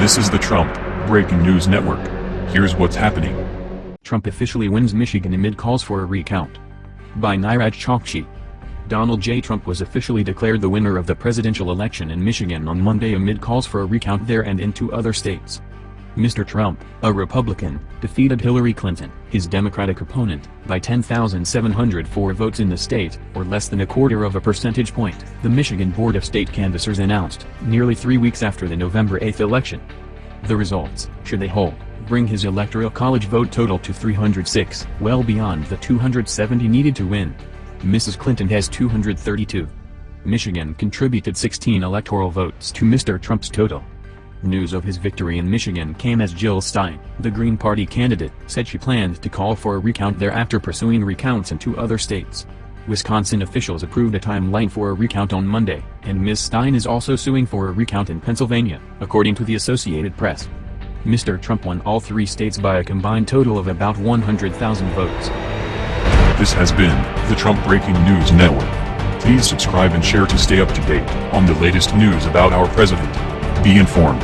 This is the Trump Breaking News Network. Here's what's happening. Trump officially wins Michigan amid calls for a recount. By Niraj Chokshi. Donald J. Trump was officially declared the winner of the presidential election in Michigan on Monday amid calls for a recount there and in two other states. Mr. Trump, a Republican, defeated Hillary Clinton, his Democratic opponent, by 10,704 votes in the state, or less than a quarter of a percentage point, the Michigan Board of State Canvassers announced, nearly three weeks after the November 8 election. The results, should they hold, bring his Electoral College vote total to 306, well beyond the 270 needed to win. Mrs. Clinton has 232. Michigan contributed 16 electoral votes to Mr. Trump's total. News of his victory in Michigan came as Jill Stein, the Green Party candidate, said she planned to call for a recount there after pursuing recounts in two other states. Wisconsin officials approved a timeline for a recount on Monday, and Ms. Stein is also suing for a recount in Pennsylvania, according to the Associated Press. Mr. Trump won all three states by a combined total of about 100,000 votes. This has been the Trump Breaking News Network. Please subscribe and share to stay up to date on the latest news about our president. Be informed.